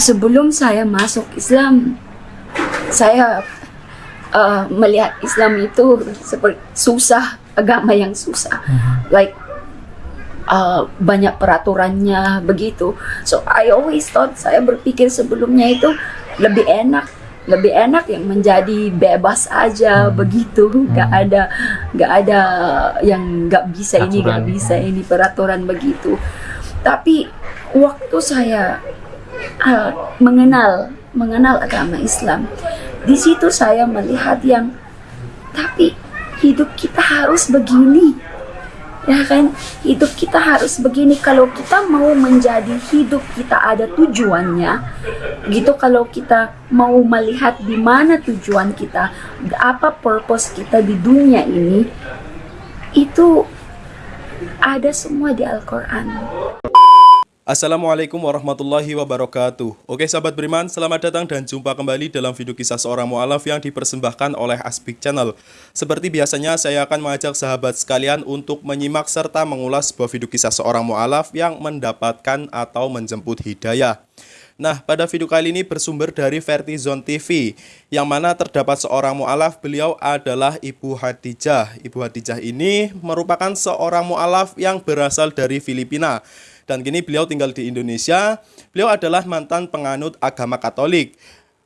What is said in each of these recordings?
sebelum saya masuk Islam, saya uh, melihat Islam itu seperti susah, agama yang susah. Like uh, banyak peraturannya begitu. So I always thought saya berpikir sebelumnya itu lebih enak lebih enak yang menjadi bebas aja begitu nggak ada nggak ada yang nggak bisa ini nggak Aturan. bisa ini peraturan begitu tapi waktu saya uh, mengenal mengenal agama Islam. Di situ saya melihat yang tapi hidup kita harus begini. Ya kan? Hidup kita harus begini. Kalau kita mau menjadi hidup kita ada tujuannya. Gitu kalau kita mau melihat di mana tujuan kita apa purpose kita di dunia ini itu ada semua di Al-Quran Assalamualaikum warahmatullahi wabarakatuh Oke sahabat beriman, selamat datang dan jumpa kembali dalam video kisah seorang mu'alaf yang dipersembahkan oleh Aspik Channel Seperti biasanya saya akan mengajak sahabat sekalian untuk menyimak serta mengulas sebuah video kisah seorang mu'alaf yang mendapatkan atau menjemput hidayah Nah, pada video kali ini bersumber dari Vertizon TV, yang mana terdapat seorang mu'alaf, beliau adalah Ibu Hadijah. Ibu Hadijah ini merupakan seorang mu'alaf yang berasal dari Filipina. Dan kini beliau tinggal di Indonesia. Beliau adalah mantan penganut agama Katolik.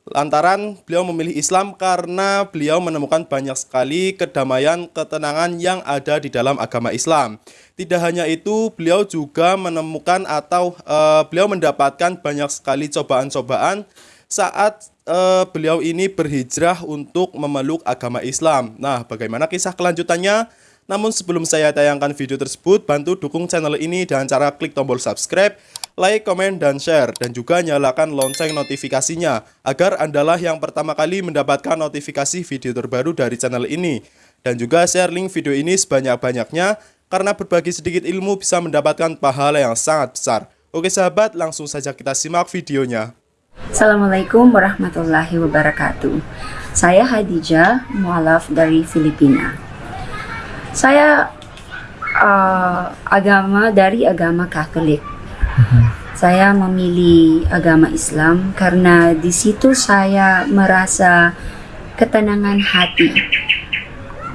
Lantaran beliau memilih Islam karena beliau menemukan banyak sekali kedamaian, ketenangan yang ada di dalam agama Islam. Tidak hanya itu, beliau juga menemukan atau eh, beliau mendapatkan banyak sekali cobaan-cobaan saat eh, beliau ini berhijrah untuk memeluk agama Islam. Nah, bagaimana kisah kelanjutannya? Namun sebelum saya tayangkan video tersebut, bantu dukung channel ini dengan cara klik tombol subscribe, like, komen, dan share. Dan juga nyalakan lonceng notifikasinya, agar Andalah yang pertama kali mendapatkan notifikasi video terbaru dari channel ini. Dan juga share link video ini sebanyak-banyaknya, karena berbagi sedikit ilmu bisa mendapatkan pahala yang sangat besar. Oke sahabat, langsung saja kita simak videonya. Assalamualaikum warahmatullahi wabarakatuh Saya Hadijah, mualaf dari Filipina Saya uh, agama dari agama Katolik. Saya memilih agama Islam karena di situ saya merasa ketenangan hati.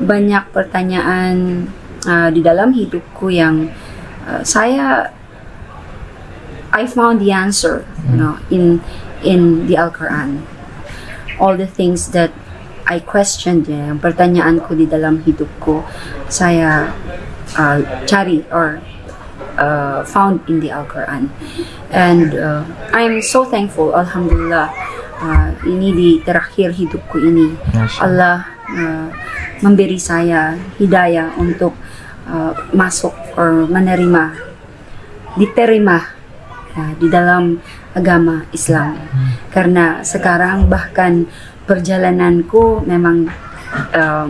Banyak pertanyaan uh, di dalam hidupku yang uh, saya I found the answer, you know, in in the Al-Quran. All the things that I questioned, ya, yung pertanyaan ko di dalam hidup ko, saya uh, cari or uh, found in the Al-Quran. And uh, I'm so thankful, Alhamdulillah, uh, ini di terakhir hidup ko ini. Allah uh, memberi saya hidayah untuk uh, masuk or menerima, diterima uh, di dalam agama Islam. Karena sekarang bahkan perjalananku memang um,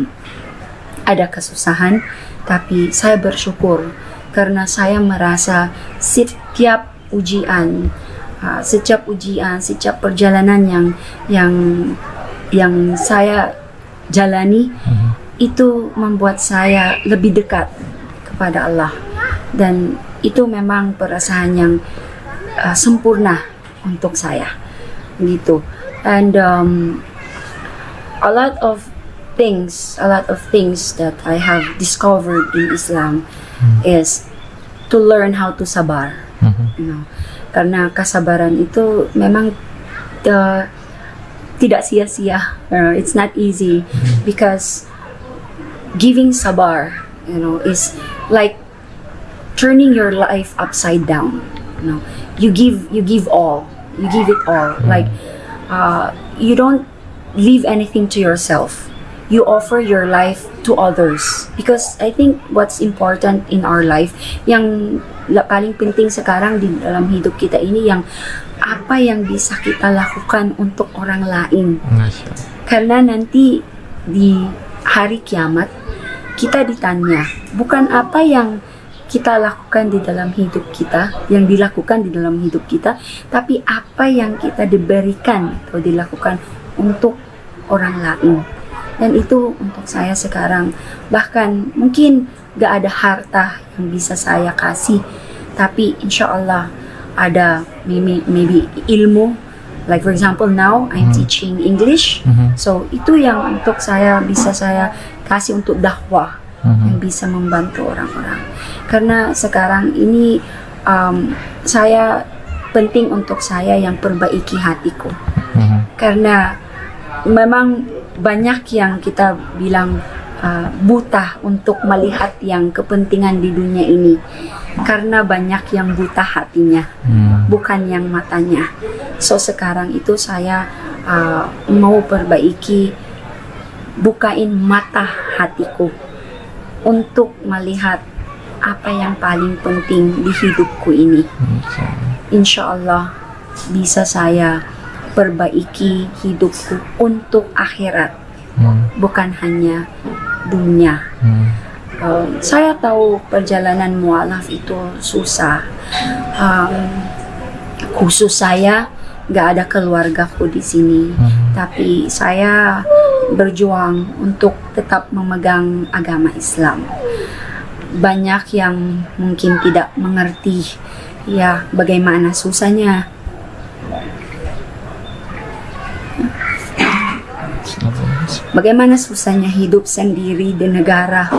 ada kesusahan, tapi saya bersyukur karena saya merasa setiap ujian, uh, setiap ujian, setiap perjalanan yang yang yang saya jalani itu membuat saya lebih dekat kepada Allah. Dan itu memang perasaan yang uh, sempurna untuk saya. Gitu. And um, a lot of things a lot of things that I have discovered in Islam is to learn how to sabar you know. Karena kesabaran itu memang uh, tidak sia-sia uh, it's not easy because giving sabar you know is like turning your life upside down you know. You give you give all you give it all. Like uh, you don't leave anything to yourself. You offer your life to others. Because I think what's important in our life yang paling penting sekarang di dalam hidup kita ini yang apa yang bisa kita lakukan untuk orang lain. Karena nanti di hari kiamat kita ditanya bukan apa yang kita lakukan di dalam hidup kita, yang dilakukan di dalam hidup kita, tapi apa yang kita diberikan atau dilakukan untuk orang lain. Dan itu untuk saya sekarang, bahkan mungkin gak ada harta yang bisa saya kasih, tapi insya Allah ada maybe, maybe ilmu. Like for example now I'm teaching English. Mhm. so itu yang untuk saya bisa saya kasih untuk dakwah yang bisa membantu orang-orang. Karena sekarang ini um, saya penting untuk saya yang perbaiki hatiku. Mhm. karena memang banyak yang kita bilang uh, buta untuk melihat yang kepentingan di dunia ini. Karena banyak yang buta hatinya Hmm. bukan yang matanya. So sekarang itu saya uh, mau perbaiki bukain mata hatiku untuk melihat apa yang paling penting di hidupku ini. Insya Allah bisa saya perbaiki hidupku untuk akhirat Hmm. bukan hanya dunia Hmm. Um, saya tahu perjalanan mualaf itu susah Um, khusus saya nggak ada keluargaku di sini Hmm. tapi saya berjuang untuk tetap memegang agama Islam banyak yang mungkin tidak mengerti ya bagaimana susahnya Bagaimana susahnya hidup sendiri di negara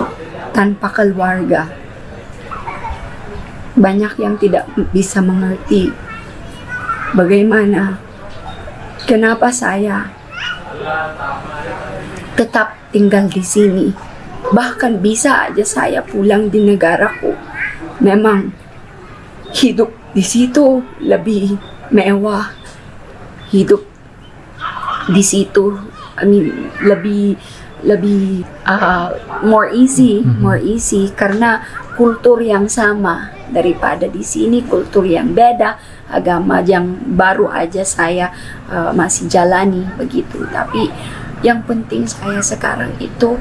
tanpa keluarga. Banyak yang tidak bisa mengerti bagaimana kenapa saya tetap tinggal di sini. Bahkan bisa aja saya pulang di negaraku. Memang hidup di situ lebih mewah. Hidup di situ I mean, lebih lebih uh, more easy, more easy karena kultur yang sama. Daripada di sini kultur yang beda, agama yang baru aja saya uh, masih jalani begitu. Tapi yang penting saya sekarang itu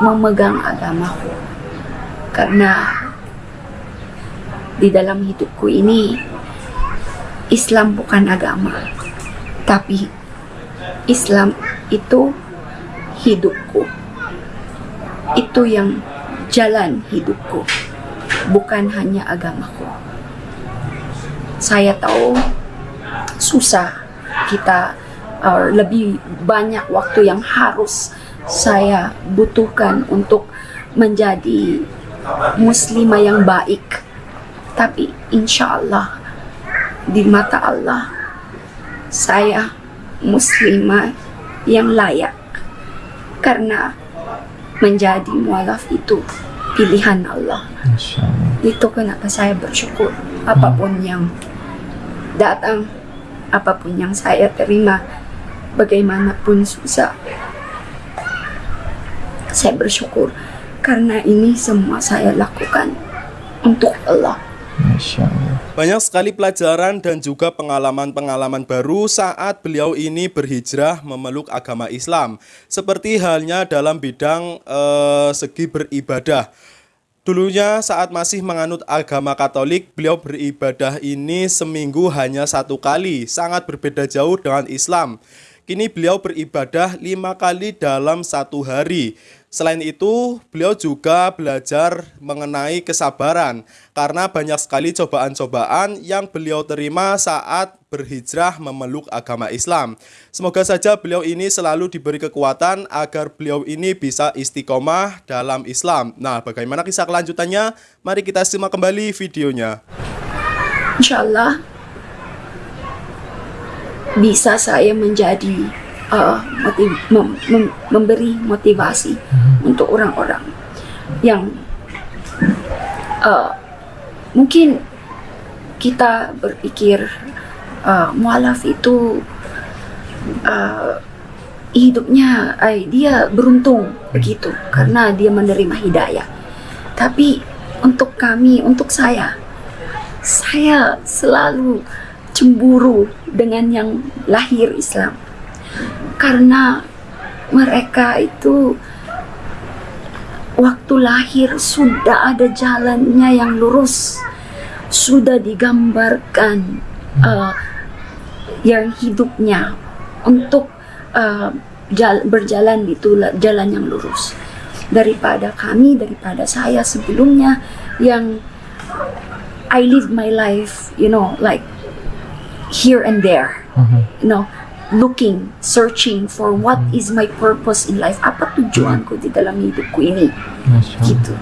memegang agamaku karena di dalam hidupku ini Islam bukan agama, tapi Islam itu hidupku. Itu yang jalan hidupku, bukan hanya agamaku. Saya tahu susah kita uh, lebih banyak waktu yang harus saya butuhkan untuk menjadi muslimah yang baik. Tapi insya Allah di mata Allah saya muslimah yang layak karena menjadi mualaf itu pilihan Allah. Itu kenapa saya bersyukur. Apa pun yang datang apa pun yang saya terima bagaimanapun susah saya bersyukur. Karena ini semua saya lakukan untuk Allah Banyak sekali pelajaran dan juga pengalaman-pengalaman baru saat beliau ini berhijrah memeluk agama Islam. Seperti halnya dalam bidang eh, segi beribadah. Dulunya saat masih menganut agama Katolik, beliau beribadah ini seminggu hanya satu kali, sangat berbeda jauh dengan Islam. Kini beliau beribadah lima kali dalam satu hari. Selain itu, beliau juga belajar mengenai kesabaran karena banyak sekali cobaan-cobaan yang beliau terima saat berhijrah memeluk agama Islam. Semoga saja beliau ini selalu diberi kekuatan agar beliau ini bisa istiqomah dalam Islam. Nah, bagaimana kisah kelanjutannya? Mari kita simak kembali videonya. Insya Allah bisa saya menjadi uh, motiv- mem- mem- memberi motivasi untuk orang-orang yang uh, mungkin kita berpikir uh, mualaf itu uh, hidupnya ay, dia beruntung begitu karena dia menerima hidayah. Tapi untuk kami untuk saya saya selalu cemburu dengan yang lahir Islam. Karena mereka itu waktu lahir sudah ada jalannya yang lurus sudah digambarkan uh, yang hidupnya untuk uh, jal- berjalan di jalan yang lurus. Daripada kami daripada saya sebelumnya yang I live my life you know like here and there. Mhm. You know, looking, searching for what is my purpose in life. Apa tujuan ko di dalam hidup ko ini? Masya. Gitu.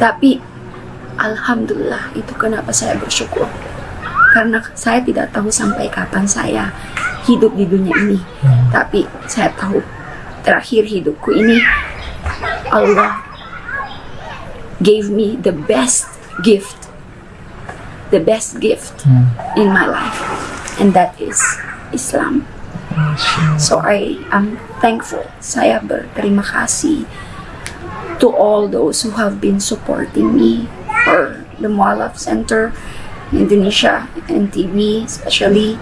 Tapi, Alhamdulillah, itu kenapa saya bersyukur. Karena saya tidak tahu sampai kapan saya hidup di dunia ini. Tapi saya tahu terakhir hidupku ini Allah gave me the best gift the best gift Hmm. in my life and that is Islam so I am thankful saya berterima kasih to all those who have been supporting me for the Mualaf Center Indonesia and TV especially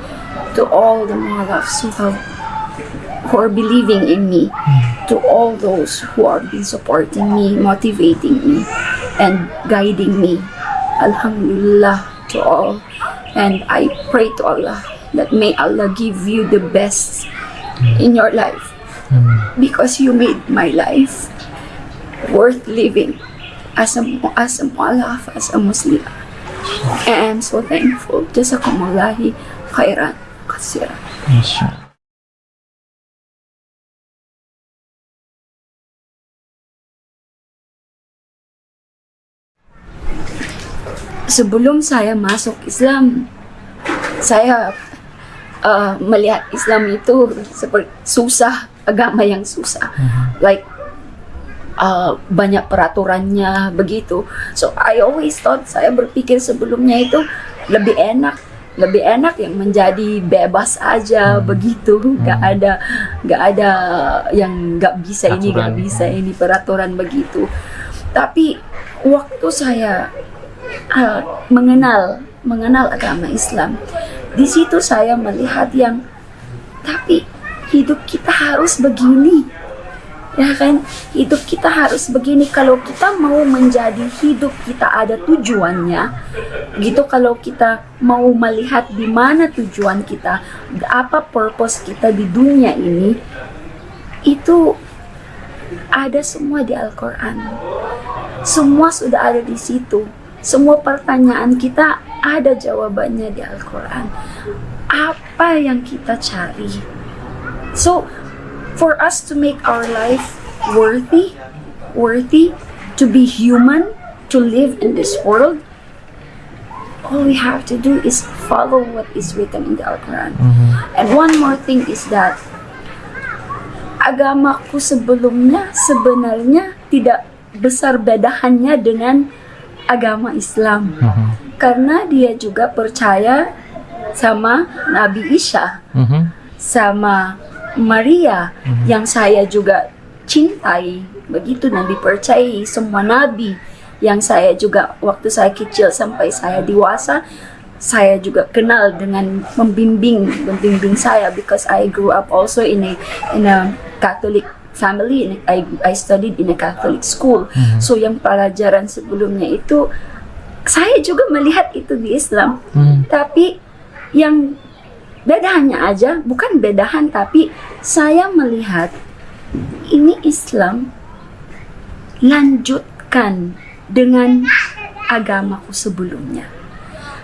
to all the Mualafs who have who are believing in me, to all those who have been supporting me, motivating me, and guiding me. Alhamdulillah to all. And I pray to Allah that may Allah give you the best in your life because you made my life worth living as a as a mualaf, as a Muslim. And I'm so thankful. Jazakumullah khairan kasira. Masya sebelum saya masuk Islam, saya uh, melihat Islam itu seperti susah, agama yang susah. Like uh, banyak peraturannya begitu. So I always thought saya berpikir sebelumnya itu lebih enak lebih enak yang menjadi bebas aja begitu nggak ada nggak ada yang nggak bisa ini nggak Aturan. bisa ini peraturan begitu tapi waktu saya uh, mengenal mengenal agama Islam. Di situ saya melihat yang tapi hidup kita harus begini. Ya kan? Hidup kita harus begini. Kalau kita mau menjadi hidup kita ada tujuannya. Gitu kalau kita mau melihat di mana tujuan kita apa purpose kita di dunia ini itu ada semua di Al-Quran. Semua sudah ada di situ semua pertanyaan kita ada jawabannya di Al-Quran. Apa yang kita cari? So for us to make our life worthy, worthy to be human, to live in this world, all we have to do is follow what is written in the Al-Quran. And one more thing is that agamaku sebelumnya sebenarnya tidak besar bedaannya dengan agama Islam. Karena dia juga percaya sama Nabi Isa Mhm. sama Maria yang saya juga cintai begitu dan dipercayai semua nabi yang saya juga waktu saya kecil sampai saya dewasa saya juga kenal dengan membimbing membimbing saya because I grew up also in a in a Catholic family I I studied in a Catholic school. So yang pelajaran sebelumnya itu saya juga melihat itu di Islam. Hmm. tapi yang bedaannya aja bukan bedahan tapi saya melihat ini Islam lanjutkan dengan agamaku sebelumnya.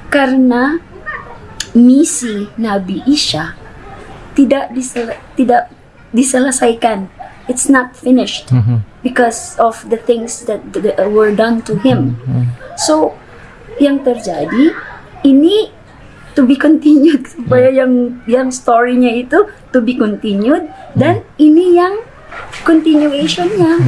Karena misi Nabi Isa tidak disel- tidak diselesaikan it's not finished Mhm. because of the things that, that were done to him. So yang terjadi ini to be continued. Supaya yang yang story-nya itu to be continued. Dan ini yang continuationnya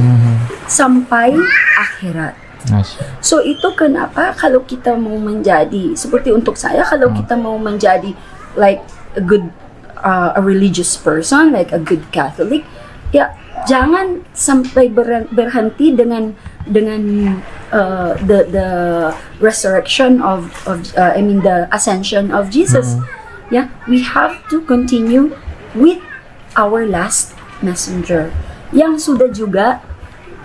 sampai akhirat. Allah. So itu kenapa kalau kita mau menjadi seperti untuk saya kalau kita mau menjadi like a good uh, a religious person like a good Catholic ya jangan sampai ber- berhenti dengan dengan uh, the the resurrection of of uh, I mean the ascension of Jesus ya we have to continue with our last messenger yang sudah juga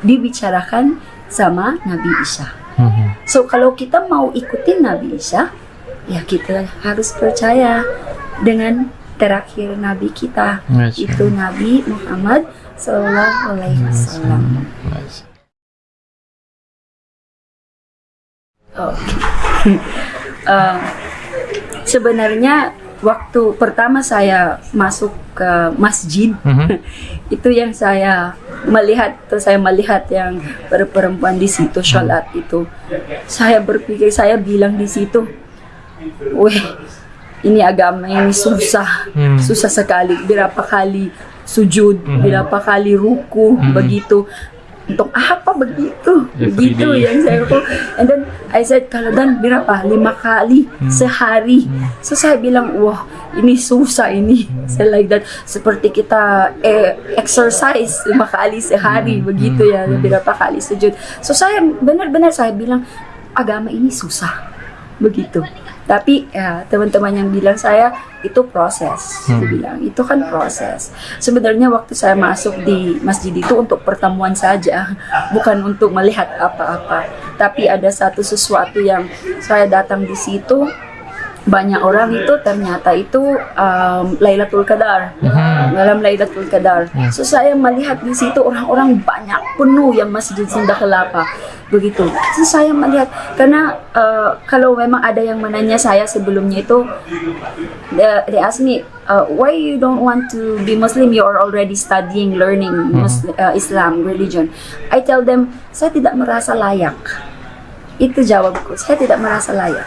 dibicarakan sama Nabi Isa. Mhm. So kalau kita mau ikutin Nabi Isa, ya kita harus percaya dengan terakhir Nabi kita, Masya itu Nabi Muhammad Sallallahu Alaihi Wasallam. Oke. Eh, sebenarnya waktu pertama saya masuk ke masjid Mhm. itu yang saya melihat tuh saya melihat yang per- perempuan di situ sholat itu saya berpikir saya bilang di situ weh ini agama ini susah. Hmm. susah sekali. Berapa kali sujud? Berapa kali ruku? Begitu. Untuk apa begitu? Every begitu yang saya ruku. And then I said kalau dan berapa? Lima kali sehari. So saya bilang wah ini susah ini. Saya like that. Seperti kita eh, exercise lima kali sehari. Begitu ya berapa kali sujud. So saya benar-benar saya bilang agama ini susah begitu. Tapi ya teman-teman yang bilang saya itu proses Dia bilang. Itu kan proses. Sebenarnya waktu saya masuk di masjid itu untuk pertemuan saja bukan untuk melihat apa-apa. Tapi ada satu sesuatu yang saya datang di situ banyak orang itu ternyata itu um, Lailatul Qadar dalam Lailatul Qadar. So saya melihat di situ orang-orang banyak penuh yang masjid Sunda Kelapa begitu. So saya melihat karena uh, kalau memang ada yang menanya saya sebelumnya itu they, they ask me uh, why you don't want to be Muslim you are already studying learning Muslim, uh, Islam religion. I tell them saya tidak merasa layak. Itu jawabku. Saya tidak merasa layak.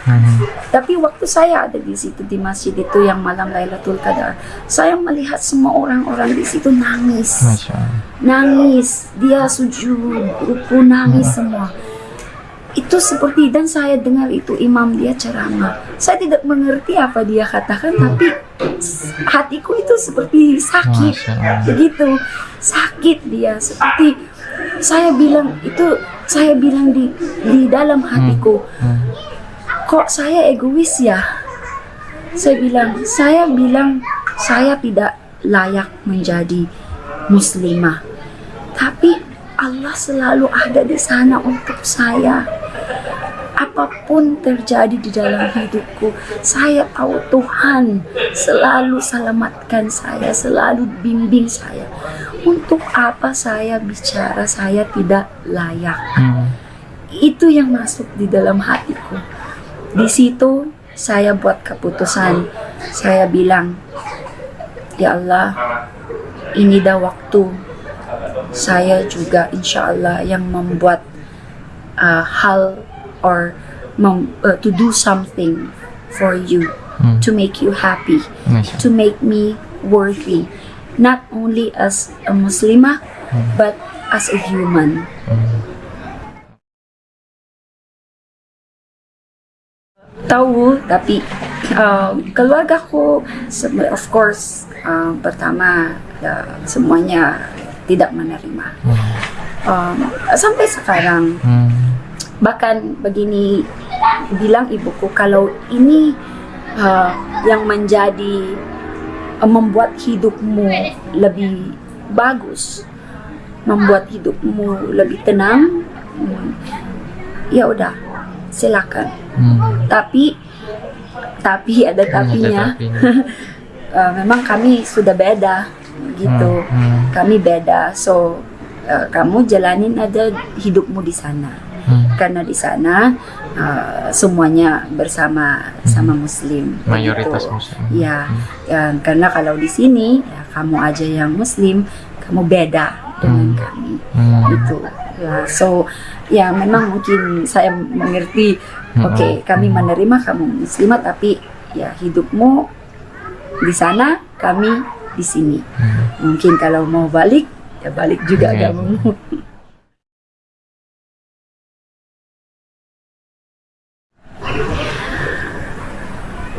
Tapi waktu saya ada di situ di masjid itu yang malam Lailatul Qadar, saya melihat semua orang-orang di situ nangis. Nangis, dia sujud, ruku nangis semua. Itu seperti dan saya dengar itu imam dia ceramah. Saya tidak mengerti apa dia katakan tapi hatiku itu seperti sakit. Begitu. Sakit dia seperti saya bilang itu saya bilang di di dalam hatiku Hmm. kok saya egois ya? Saya bilang, saya bilang saya tidak layak menjadi muslimah. Tapi Allah selalu ada di sana untuk saya. Apa pun terjadi di dalam hidupku, saya tahu Tuhan selalu selamatkan saya, selalu bimbing saya. Untuk apa saya bicara saya tidak layak? Hmm. itu yang masuk di dalam hatiku. Di situ saya buat keputusan. Saya bilang, Ya Allah, ini dah waktu saya juga insya Allah yang membuat uh, hal or mem- uh, to do something for you, Hmm. to make you happy, Masya to make me worthy, not only as a Muslimah, but as a human. tahu tapi uh, keluarga sem- of course uh, pertama uh, semuanya tidak menerima um, sampai sekarang Hmm. Bahkan begini bilang ibuku kalau ini uh, yang menjadi uh, membuat hidupmu lebih bagus membuat hidupmu lebih tenang hmm, ya udah silakan Hmm. tapi tapi ada tapinya tapinya. Uh, memang kami sudah beda gitu Hmm, hmm. kami beda so uh, kamu jalanin ada hidupmu di sana Hmm. karena di sana uh, semuanya bersama sama muslim Mayoritas Begitu. muslim. ya, ya karena kalau di sini ya kamu aja yang muslim kamu beda dengan kami Hmm. itu ya so ya memang mungkin saya mengerti Hmm. oke kami menerima kamu muslimah tapi ya hidupmu di sana kami di sini Hmm. mungkin kalau mau balik ya balik juga Iya. kamu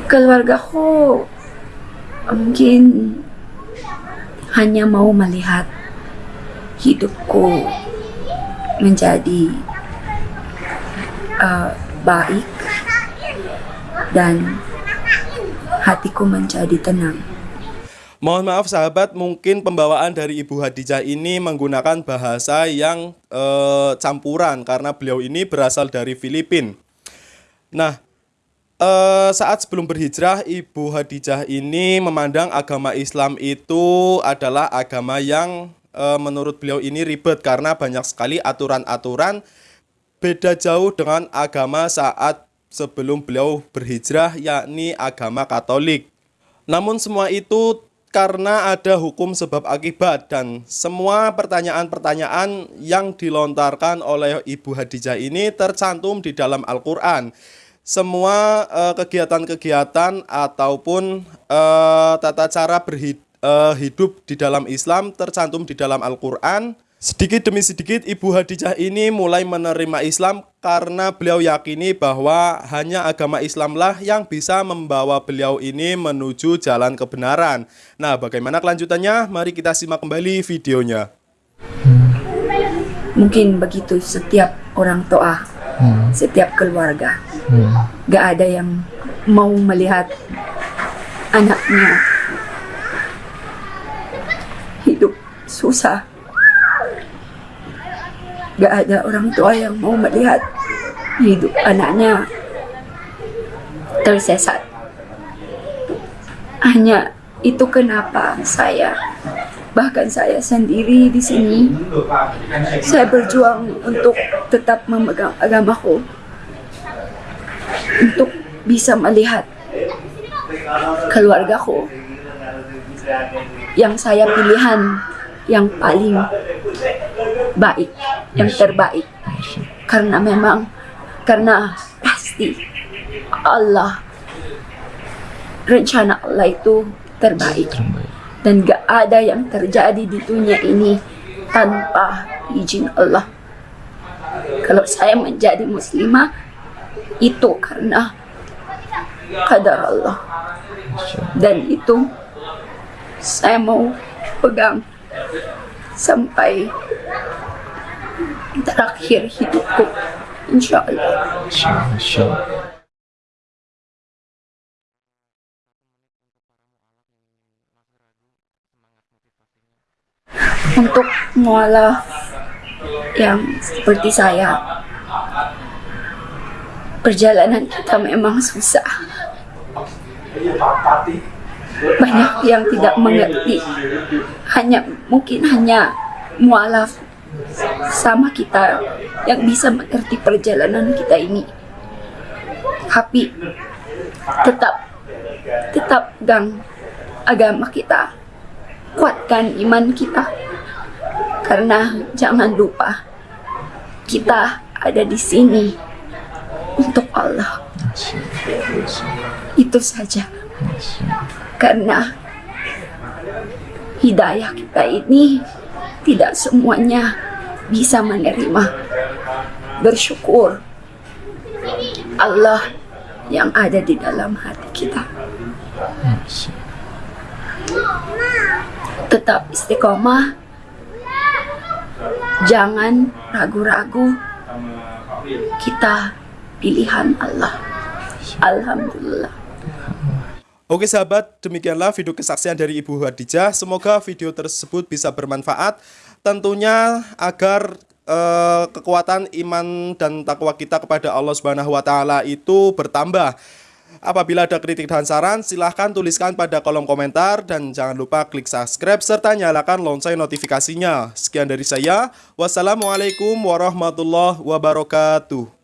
keluargaku mungkin hanya mau melihat hidupku menjadi uh, baik dan hatiku menjadi tenang. Mohon maaf sahabat, mungkin pembawaan dari Ibu Hadijah ini menggunakan bahasa yang eh, campuran karena beliau ini berasal dari Filipina. Nah, eh, saat sebelum berhijrah, Ibu Hadijah ini memandang agama Islam itu adalah agama yang eh, menurut beliau ini ribet karena banyak sekali aturan-aturan beda jauh dengan agama saat sebelum beliau berhijrah yakni agama Katolik. Namun semua itu karena ada hukum sebab akibat dan semua pertanyaan-pertanyaan yang dilontarkan oleh Ibu Hadijah ini tercantum di dalam Al-Qur'an. Semua eh, kegiatan-kegiatan ataupun eh, tata cara berhidup hidup di dalam Islam tercantum di dalam Al-Qur'an. Sedikit demi sedikit Ibu Hadijah ini mulai menerima Islam karena beliau yakini bahwa hanya agama Islamlah yang bisa membawa beliau ini menuju jalan kebenaran. Nah, bagaimana kelanjutannya? Mari kita simak kembali videonya. Mungkin begitu setiap orang tua, Hmm. setiap keluarga. Hmm. Gak ada yang mau melihat anaknya hidup susah. Gak ada orang tua yang mau melihat hidup anaknya tersesat. Hanya itu kenapa saya, bahkan saya sendiri di sini, saya berjuang untuk tetap memegang agamaku, untuk bisa melihat keluargaku yang saya pilihan yang paling baik, yang terbaik. Karena memang, karena pasti Allah, rencana Allah itu terbaik. Terbaik. Dan gak ada yang terjadi di dunia ini tanpa izin Allah. Kalau saya menjadi muslimah, itu karena kadar Allah. Dan itu saya mau pegang sampai terakhir hidupku. Insya Allah. Insya Allah. Untuk mualaf yang seperti saya, perjalanan kita memang susah. Banyak yang tidak mengerti. Hanya mungkin hanya mualaf sama kita yang bisa mengerti perjalanan kita ini. Tapi tetap tetap gang agama kita. Kuatkan iman kita. Karena jangan lupa kita ada di sini untuk Allah. Itu saja. Karena hidayah kita ini tidak semuanya bisa menerima. Bersyukur Allah yang ada di dalam hati kita. Tetap istiqomah. Jangan ragu-ragu. Kita pilihan Allah. Alhamdulillah. Oke sahabat, demikianlah video kesaksian dari Ibu Hadijah. Semoga video tersebut bisa bermanfaat. Tentunya agar eh, kekuatan iman dan takwa kita kepada Allah Subhanahu wa itu bertambah. Apabila ada kritik dan saran, silahkan tuliskan pada kolom komentar dan jangan lupa klik subscribe serta nyalakan lonceng notifikasinya. Sekian dari saya. Wassalamualaikum warahmatullahi wabarakatuh.